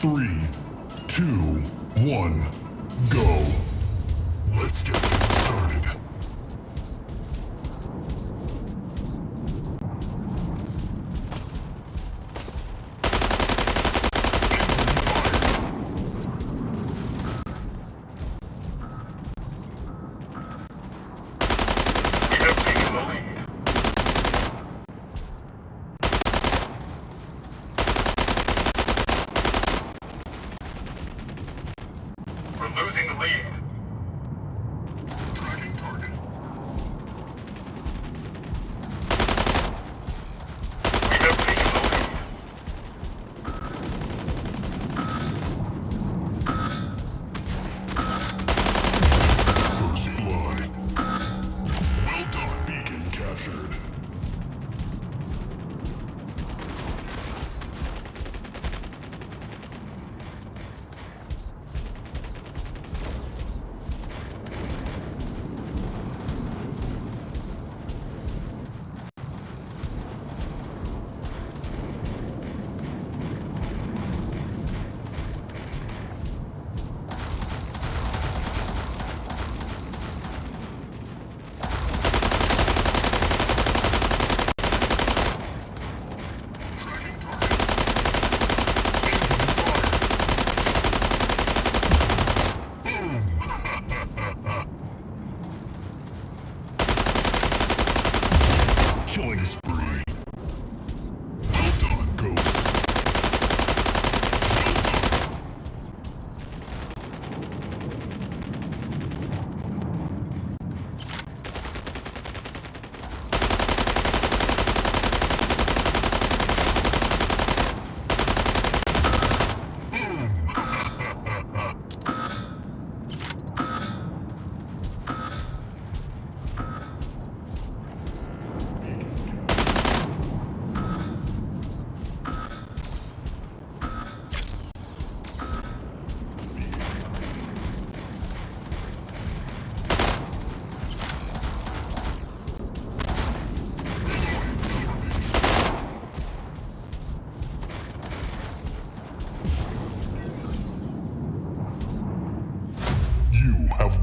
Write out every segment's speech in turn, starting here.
three, two, one, go. Let's get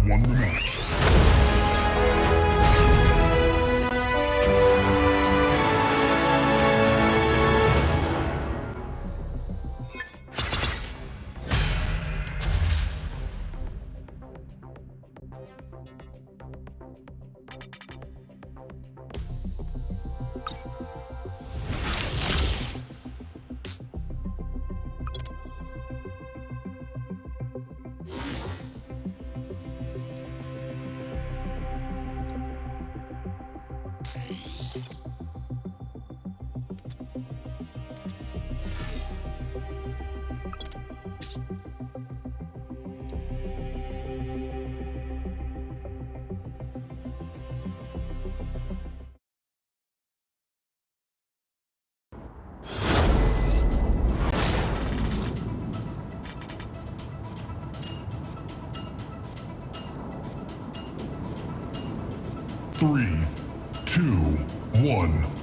won the match. three, two, one.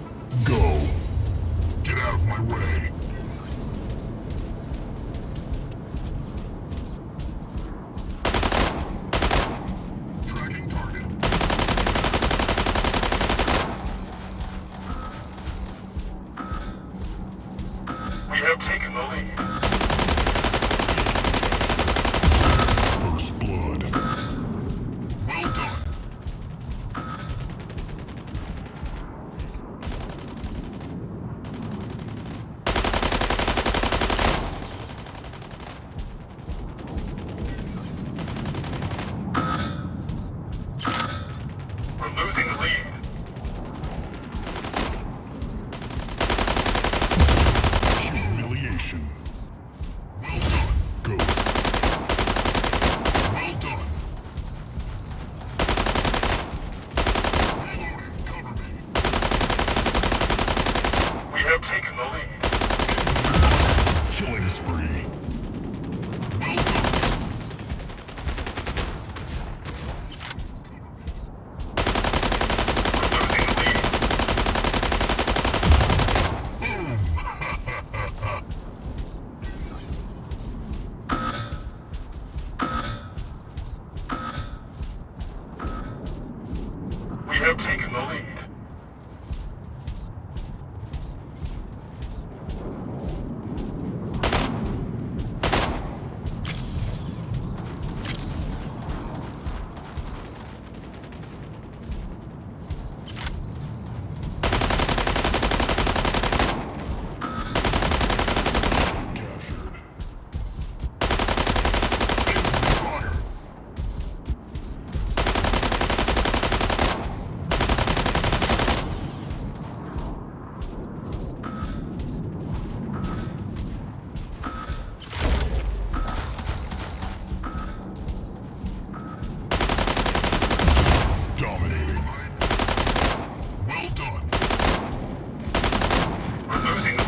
Closing.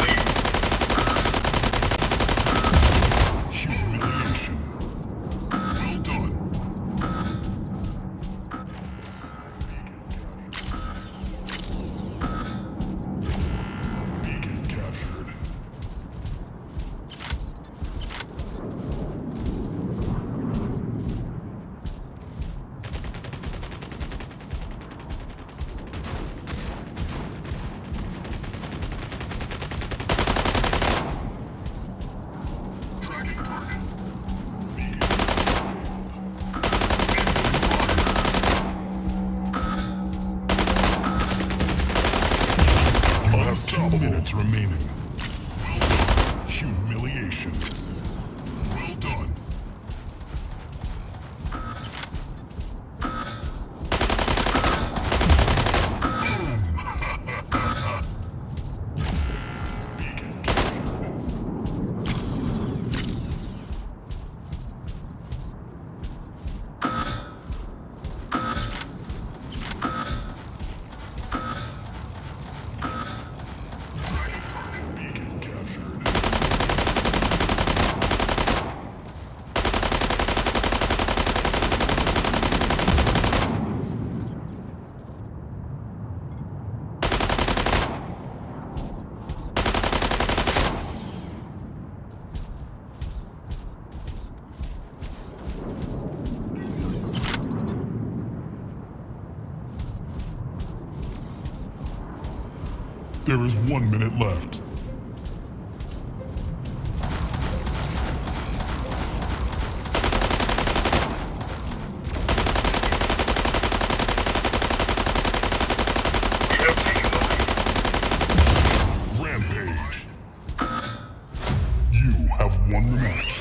seconds remaining. Humiliation. There is one minute left. Rampage. You have won the match.